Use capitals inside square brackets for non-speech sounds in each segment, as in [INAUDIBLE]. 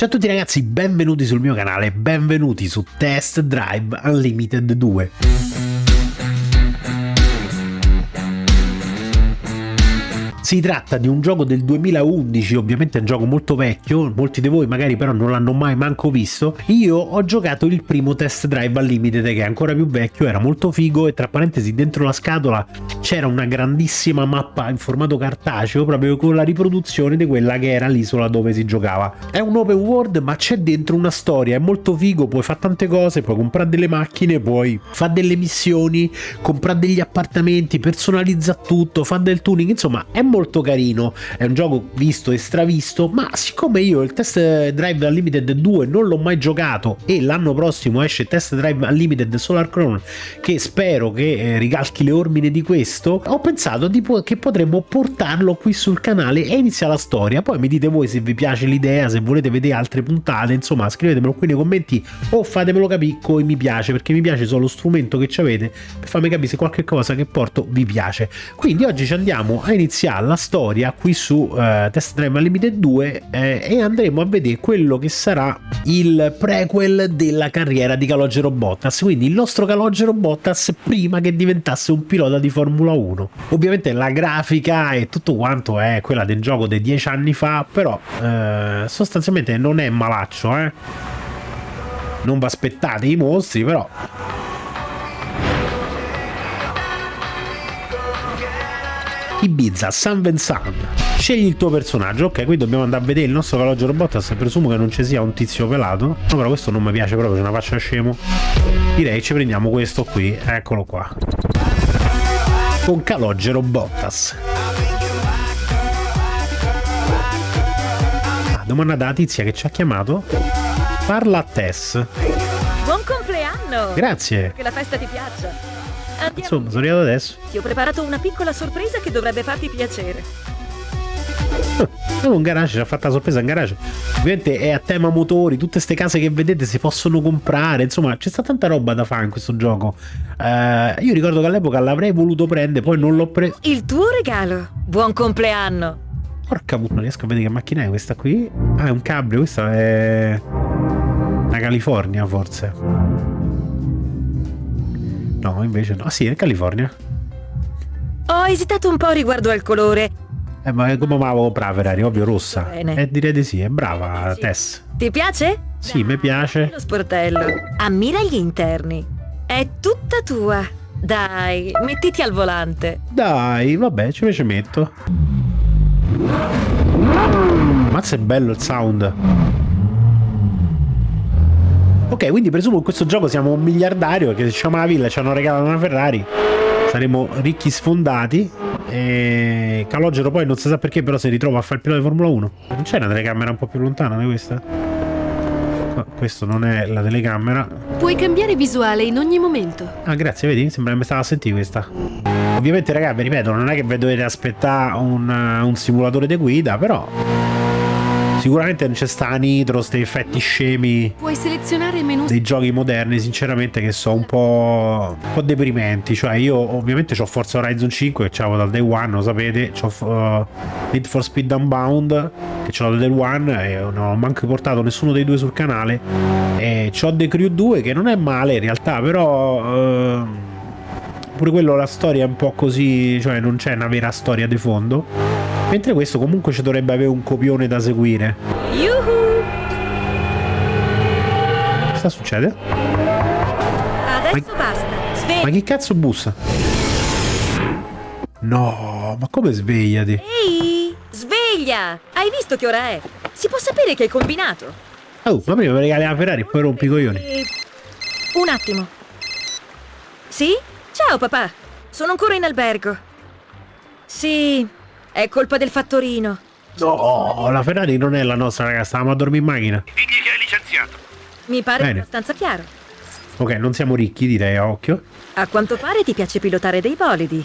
Ciao a tutti ragazzi, benvenuti sul mio canale, benvenuti su Test Drive Unlimited 2. Si tratta di un gioco del 2011, ovviamente è un gioco molto vecchio, molti di voi magari però non l'hanno mai manco visto. Io ho giocato il primo Test Drive Unlimited che è ancora più vecchio, era molto figo e tra parentesi dentro la scatola c'era una grandissima mappa in formato cartaceo proprio con la riproduzione di quella che era l'isola dove si giocava. È un open world ma c'è dentro una storia, è molto figo, puoi fare tante cose, puoi comprare delle macchine, puoi fare delle missioni, comprare degli appartamenti, personalizza tutto, fa del tuning, insomma è molto molto carino, è un gioco visto e stravisto, ma siccome io il Test Drive Unlimited 2 non l'ho mai giocato e l'anno prossimo esce Test Drive Unlimited Solar Chrome che spero che eh, ricalchi le ormine di questo, ho pensato po che potremmo portarlo qui sul canale e inizia la storia, poi mi dite voi se vi piace l'idea, se volete vedere altre puntate, insomma scrivetemelo qui nei commenti o fatemelo capire come mi piace, perché mi piace solo lo strumento che avete per farmi capire se qualche cosa che porto vi piace. Quindi oggi ci andiamo a iniziare la storia qui su uh, Test Drive Unlimited 2 eh, e andremo a vedere quello che sarà il prequel della carriera di Calogero Bottas, quindi il nostro Calogero Bottas prima che diventasse un pilota di Formula 1. Ovviamente la grafica e tutto quanto è quella del gioco dei dieci anni fa, però eh, sostanzialmente non è malaccio, eh. Non vi aspettate i mostri, però Ibiza, San Vincent. Scegli il tuo personaggio, ok, qui dobbiamo andare a vedere il nostro Calogero Robotas, presumo che non ci sia un tizio pelato, no, però questo non mi piace proprio, c'è una faccia scemo. Direi ci prendiamo questo qui, eccolo qua. Con Calogero Bottas. Ah, domanda dalla tizia che ci ha chiamato. Parla a Tess. Buon compleanno! Grazie! Che la festa ti piaccia! Andiamo. Insomma, sono arrivato adesso. Ti ho preparato una piccola sorpresa che dovrebbe farti piacere. È un garage, ci ha fatto la sorpresa in garage. Ovviamente è a tema motori, tutte queste case che vedete si possono comprare, insomma c'è stata tanta roba da fare in questo gioco. Uh, io ricordo che all'epoca l'avrei voluto prendere, poi non l'ho preso. Il tuo regalo, buon compleanno. Porca puttana, non riesco a vedere che macchina è questa qui. Ah, è un cabrio, questa è... Una California forse. No, invece no. Ah, sì, è California. Ho esitato un po' riguardo al colore. Eh, ma come me la comprare Ferrari? Ovvio rossa. Bene. Eh, direi di sì, è brava. Tess. Ti piace? Sì, mi piace. Lo sportello. Ammira gli interni. È tutta tua. Dai, mettiti al volante. Dai, vabbè, ce ne ci metto. Mazza è bello il sound. Ok, quindi presumo in questo gioco siamo un miliardario che siamo alla villa, ci hanno regalato una Ferrari. Saremo ricchi sfondati. E Calogero poi non si sa perché, però si ritrova a fare il pilota di Formula 1. Non c'è una telecamera un po' più lontana di questa? No, questo non è la telecamera. Puoi cambiare visuale in ogni momento. Ah, grazie, vedi? Sembra che mi stava a sentire questa. Ovviamente, ragazzi, vi ripeto, non è che vi dovete aspettare un, un simulatore di guida, però Sicuramente non c'è sta nitro, questi effetti scemi. Puoi selezionare menu dei giochi moderni, sinceramente, che sono un po', un po' deprimenti. Cioè, io ovviamente ho Forza Horizon 5 che c'avevo dal day one, lo sapete. C'ho uh, Need for Speed Unbound che ce l'ho dal day one e non ho manco portato nessuno dei due sul canale. E c'ho The Crew 2 che non è male in realtà, però. Uh, pure quello la storia è un po' così, cioè non c'è una vera storia di fondo. Mentre questo comunque ci dovrebbe avere un copione da seguire. Yuhu! Cosa succede? Adesso ma... basta. Sveglia. Ma che cazzo bussa? No, ma come svegliati? Ehi, sveglia! Hai visto che ora è? Si può sapere che hai combinato? Oh, ma prima mi regali la Ferrari e poi rompi i coglioni. Un attimo. Sì? Ciao papà. Sono ancora in albergo. Sì, è colpa del fattorino. No, la Ferrari non è la nostra, ragazza. Stavamo a dormire in macchina. Digli che hai licenziato. Mi pare Bene. abbastanza chiaro. Ok, non siamo ricchi, direi, a occhio. A quanto pare ti piace pilotare dei bolidi.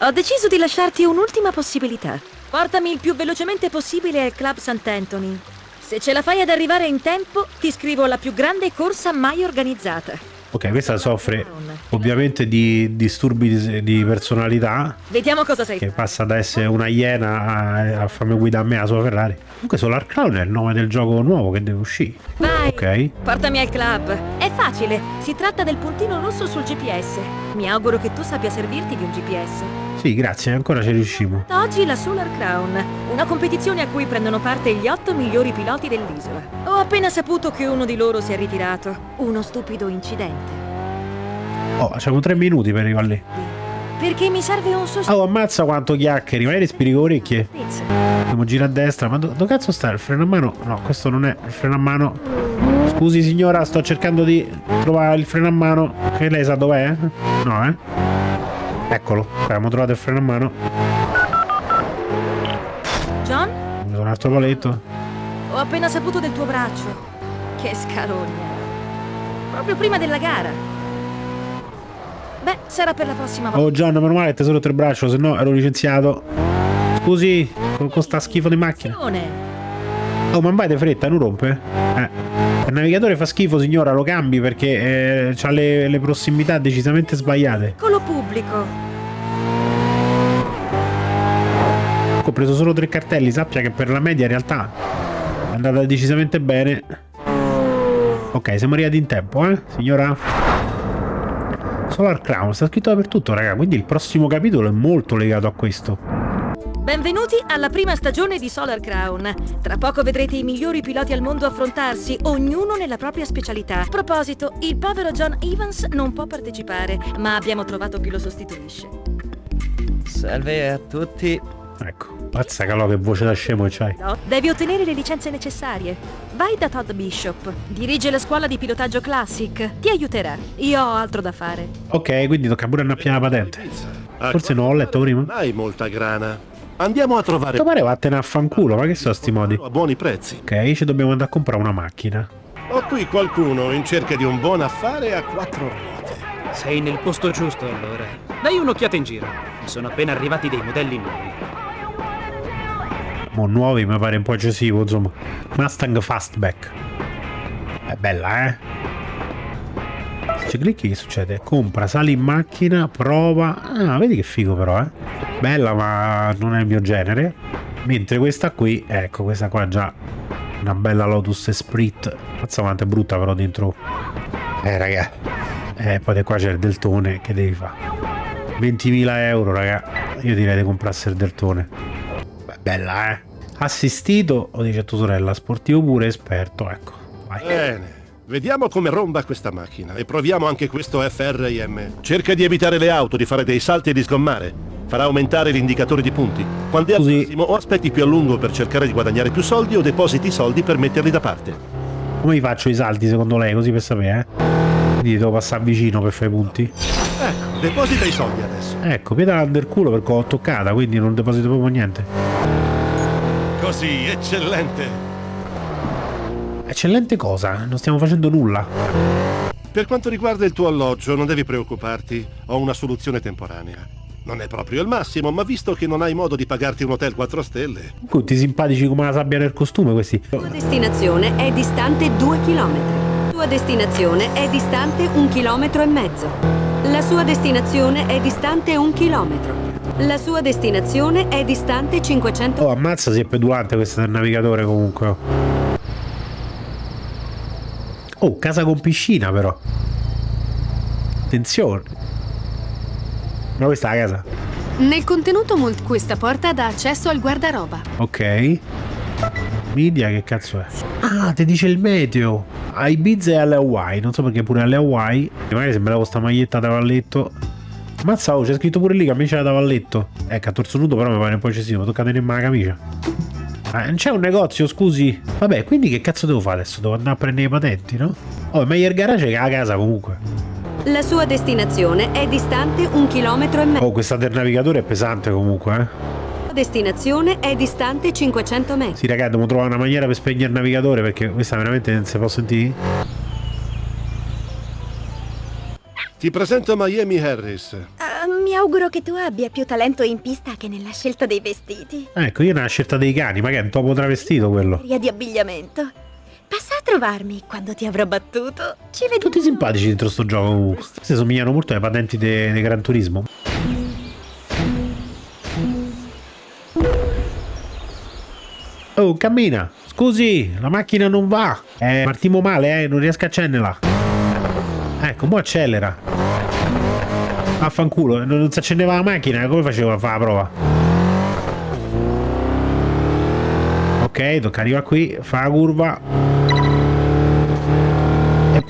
Ho deciso di lasciarti un'ultima possibilità. Portami il più velocemente possibile al Club Sant'Anthony. Se ce la fai ad arrivare in tempo, ti scrivo la più grande corsa mai organizzata. Ok, questa soffre ovviamente di disturbi di, personalità. Vediamo cosa sei. Che passa da essere una iena a, a farmi guidare a me la sua Ferrari. Comunque Solar Crown è il nome del gioco nuovo che deve uscire. Vai, Ok. portami al club. È facile, si tratta del puntino rosso sul GPS. Mi auguro che tu sappia servirti di un GPS. Sì, grazie, ancora ci riusciamo. Oggi la Solar Crown, una competizione a cui prendono parte gli otto migliori piloti dell'isola. Ho appena saputo che uno di loro si è ritirato. Uno stupido incidente. Oh, facciamo tre minuti per arrivare lì. Perché mi serve un sostituto. Oh, ammazza quanto chiacchieri, vai respiri con orecchie. Dobbiamo girare a destra, ma do- dove cazzo sta il freno a mano? No, questo non è il freno a mano. Scusi signora, sto cercando di trovare il freno a mano. Che lei sa dov'è? No, eh? Eccolo, abbiamo trovato il freno a mano. John, sono un altro paletto. ho appena saputo del tuo braccio. Che scarogna. Proprio prima della gara. Beh, sarà per la prossima volta. Oh John, meno male che ti sei rotto il braccio, se no ero licenziato. Scusi, con, con sta schifo di macchina. Oh, ma vai di fretta, non rompe? Eh. Il navigatore fa schifo, signora, lo cambi perché eh, ha le, le prossimità decisamente sbagliate. Eccolo pubblico. Ho preso solo tre cartelli, sappia che per la media in realtà è andata decisamente bene. Ok, siamo arrivati in tempo, eh, signora? Solar Crown, sta scritto dappertutto, raga, quindi il prossimo capitolo è molto legato a questo. Benvenuti alla prima stagione di Solar Crown. Tra poco vedrete i migliori piloti al mondo affrontarsi, ognuno nella propria specialità. A proposito, il povero John Evans non può partecipare, ma abbiamo trovato chi lo sostituisce. Salve a tutti. Ecco, pazza calò che voce da scemo che c'hai. No, devi ottenere le licenze necessarie. Vai da Todd Bishop. Dirige la scuola di pilotaggio Classic. Ti aiuterà. Io ho altro da fare. Ok, quindi tocca pure annappiare la patente. Forse non ho letto prima. Non hai molta grana. Andiamo a trovare Quanto pare vattene a fanculo, ma che sono sti modi? a buoni prezzi. Ok, ci dobbiamo andare a comprare una macchina. Ho qui qualcuno in cerca di un buon affare a quattro ruote. Sei nel posto giusto allora. Dai un'occhiata in giro. Mi sono appena arrivati dei modelli nuovi. Mo nuovi mi pare un po' eccessivo, insomma. Mustang Fastback. È bella, eh? Se ci clicchi che succede? Compra, sali in macchina, prova. Ah, vedi che figo però, eh? Bella, ma non è il mio genere. Mentre questa qui, ecco, questa qua già una bella Lotus Esprit. Mazza quanto è brutta però dentro. Eh, raga. Eh, poi qua c'è il deltone, che devi fare? 20.000 euro, raga. Io direi di comprarsi il deltone. Beh, bella, eh. Assistito, o dice tua sorella, sportivo pure, esperto, ecco. Vai. Bene. Vediamo come romba questa macchina e proviamo anche questo FRIM. Cerca di evitare le auto, di fare dei salti e di sgommare. Farà aumentare l'indicatore di punti. Quando è al Così. massimo o aspetti più a lungo per cercare di guadagnare più soldi o depositi i soldi per metterli da parte. Come li faccio i salti secondo lei, così per sapere, eh? Quindi devo passare vicino per fare i punti. Ecco, deposita i soldi adesso. Ecco, piedala del culo perché ho toccata, quindi non deposito proprio niente. Così, eccellente. Eccellente cosa, non stiamo facendo nulla. Per quanto riguarda il tuo alloggio, non devi preoccuparti. Ho una soluzione temporanea. Non è proprio il massimo, ma visto che non hai modo di pagarti un hotel 4 stelle, Tutti simpatici come la sabbia nel costume questi. tua destinazione è distante 2 km. La tua destinazione è distante un chilometro e mezzo. La sua destinazione è distante un chilometro. La sua destinazione è distante 500 Oh, ammazza si è pedulante questa del navigatore comunque. Oh, casa con piscina però. Attenzione. Ma questa è la casa. Nel contenuto mul- questa porta dà accesso al guardaroba. Ok. Media che cazzo è? Ah, ti dice il meteo. A Ibiza e alle Hawaii. Non so perché pure alle Hawaii. Magari sembrava sta maglietta da valletto. Mazza, oh, c'è scritto pure lì camicia da valletto. Ecco, a torso nudo però mi pare un po' eccessivo. Tocca tenermi la camicia. Ah, non c'è un negozio, scusi. Vabbè, quindi che cazzo devo fare adesso? Devo andare a prendere i patenti, no? Oh, è meglio il garage che la casa comunque. La sua destinazione è distante un chilometro e mezzo. Oh, questa del navigatore è pesante comunque, eh. Destinazione è distante 500 metri. Sì, ragazzi, dobbiamo trovare una maniera per spegnere il navigatore perché questa veramente non si può sentire. ti presento Miami Harris. Ah, mi auguro che tu abbia più talento in pista che nella scelta dei vestiti. Ecco, io ne ho scelta dei cani, ma che è un topo travestito quello. Via di abbigliamento. Passa a trovarmi quando ti avrò battuto. Ci vediamo. Tutti simpatici dentro sto gioco comunque. Queste somigliano molto alle patenti di Gran Turismo. Oh, cammina. Scusi, la macchina non va. Eh, partiamo male, eh, non riesco a accenderla. Ecco, mo accelera. Affanculo, non non si accendeva la macchina, come facevo a fare la prova? Ok, tocca arrivare qui, fa la curva.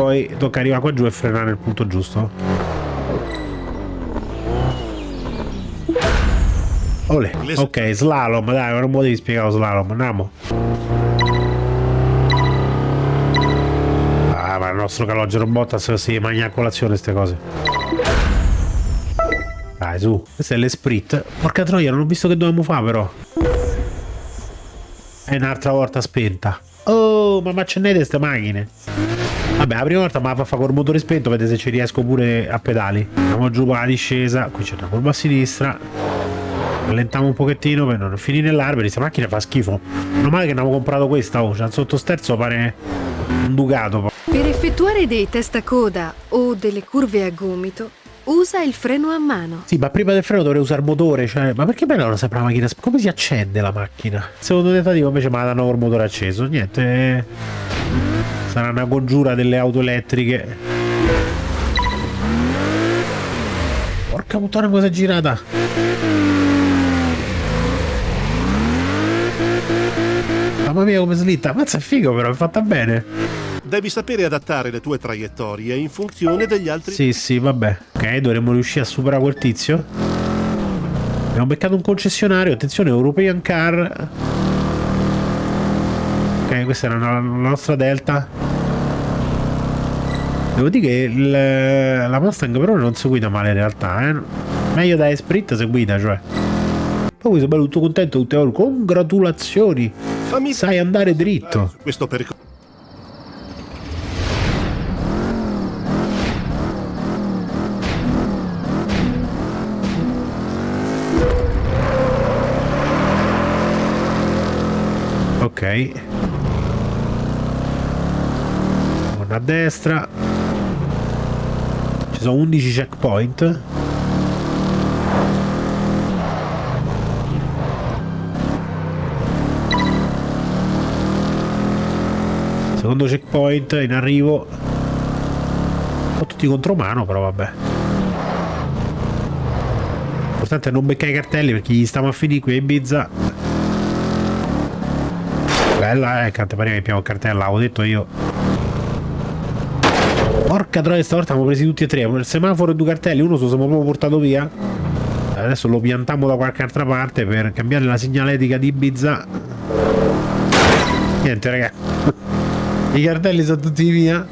Poi tocca arrivare qua giù e frenare nel punto giusto. Ole. Ok, slalom, dai, non mi devi spiegare lo slalom, andiamo. Ah, ma il nostro calogero Bottas si mangia a colazione queste cose. Dai, su. Questo è l'esprit. Porca troia, non ho visto che dovevamo fare però. È un'altra volta spenta. Oh, ma ma accendete queste macchine. Vabbè, la prima volta me la fa fare col motore spento, vedete se ci riesco pure a pedali. Andiamo giù per la discesa, qui c'è una curva a sinistra. Rallentiamo un pochettino per non finire nell'albero. Questa macchina fa schifo. Non male che avevo comprato questa, oh, c'ha il sottosterzo pare un Ducato. Per effettuare dei test a coda o delle curve a gomito, usa il freno a mano. Sì, ma prima del freno dovrei usare il motore, cioè, ma perché bella non sempre la macchina? Come si accende la macchina? Secondo tentativo invece la danno col motore acceso. Niente. Sarà una congiura delle auto elettriche. Porca puttana cosa è girata. Mamma mia come slitta, mazza è figo però, è fatta bene. Devi sapere adattare le tue traiettorie in funzione degli altri. Sì, sì, vabbè. Ok, dovremmo riuscire a superare quel tizio. Abbiamo beccato un concessionario, attenzione, European Car. Ok, questa era la, nostra Delta. Devo dire che il- la Mustang però non si guida male in realtà, eh. Meglio da Esprit se guida, cioè. Poi sono bello tutto contento tutte le. Congratulazioni! Fammi Sai andare dritto. su questo percorso. Ok. Una a destra. Ci sono 11 checkpoint. Secondo checkpoint in arrivo. Ho tutti contro mano, però vabbè. L'importante è non beccare i cartelli perché gli stiamo a finire qui a Ibiza. Bella, eh, cante pare che abbiamo il cartello, l'avevo detto io. Porca troia, stavolta abbiamo presi tutti e tre. Il semaforo e due cartelli, uno se lo siamo proprio portato via. Adesso lo piantiamo da qualche altra parte per cambiare la segnaletica di Ibiza. Niente, raga. [LAUGHS] I cartelli sono tutti via.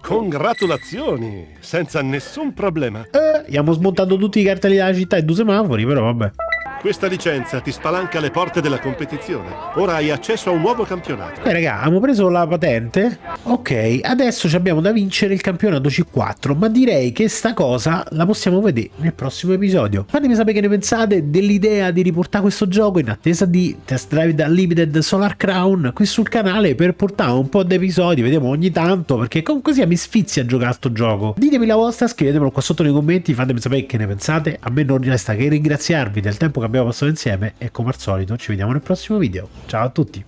Congratulazioni! Senza nessun problema. Eh, abbiamo smontato tutti i cartelli della città e due semafori, però vabbè. Questa licenza ti spalanca le porte della competizione. Ora hai accesso a un nuovo campionato. Ok raga, abbiamo preso la patente. Ok, adesso abbiamo da vincere il campionato C4, ma direi che sta cosa la possiamo vedere nel prossimo episodio. Fatemi sapere che ne pensate dell'idea di riportare questo gioco in attesa di Test Drive da Limited Solar Crown qui sul canale per portare un po' di episodi, vediamo ogni tanto, perché comunque sia mi sfizia a giocare a sto gioco. Ditemi la vostra, scrivetemelo qua sotto nei commenti, fatemi sapere che ne pensate. A me non resta che ringraziarvi del tempo che abbiamo passato insieme e come al solito ci vediamo nel prossimo video. Ciao a tutti!